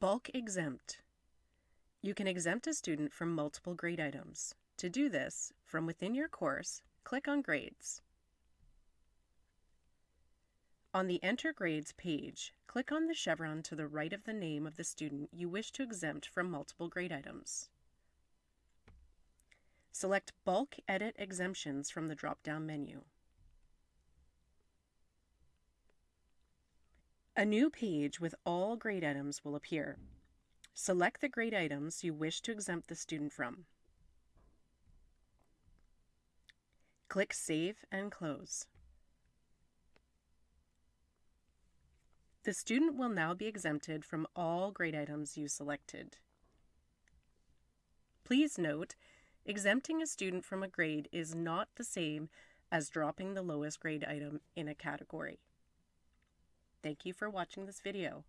Bulk exempt. You can exempt a student from multiple grade items. To do this, from within your course, click on Grades. On the Enter Grades page, click on the chevron to the right of the name of the student you wish to exempt from multiple grade items. Select Bulk Edit Exemptions from the drop-down menu. A new page with all grade items will appear. Select the grade items you wish to exempt the student from. Click Save and Close. The student will now be exempted from all grade items you selected. Please note, exempting a student from a grade is not the same as dropping the lowest grade item in a category. Thank you for watching this video.